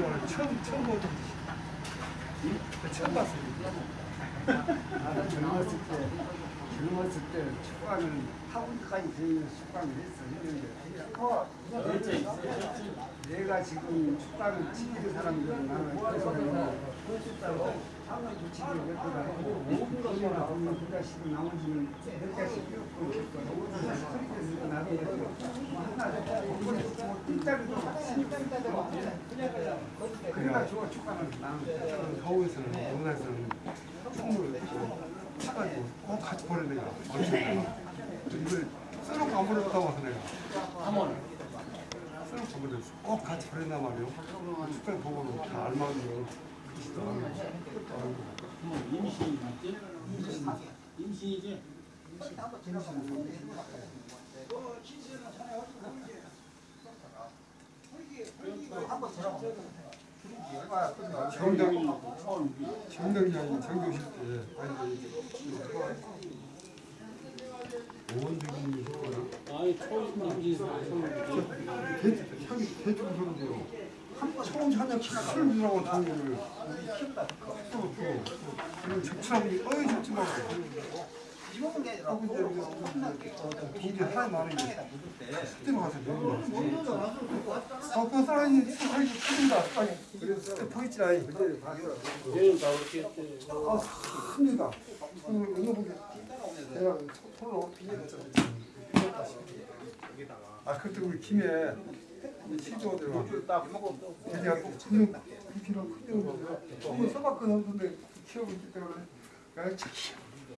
오늘 처음 처음 보는 처음 봤어요. 나도 젊었을 때 젊었을 때 축구하는 학원까지 다니는 축구를 했어. 했는데 내가 지금 축구하는 지키는 사람들은 나는 그래서 한번 붙이기 몇 개가 있고 그게 나오면 두 자씩 나머지는 몇 자씩 끼웠고 스트리트에서 나도 그래가지고 축구하는 나는 서울에서는 영남에서는 총무를 차가지고 꼭 같이 보는 데가 이걸 써놓고 안 보냈다고 와서 내가. 써놓고 안 보냈어. 꼭 같이 보낸단 말이에요. 축구를 보고 다 알맞은 임시 맞지? 임시 이지? 정당 정당장이 정교실 때 아니 했거나 아이 초임 임시 향이 대충 소리인데요 처음 사냥 키를 주라고 당구를 또 그리고 적출하고 어이 적지 말고 하고 이제 돈이 하나 많은데 그때로 가서 내고 아그 사람이 사람이 큰다. 그래서 보이지 않니 얘는 다 그렇게 했대. 아 큽니다. 이거 보게 내가 손으로 아 그때 우리 김에 시조들과 걔가 꼭 분명 그렇게는 큰데 한번 써봤거든 근데 키워보기 때문에 내가 참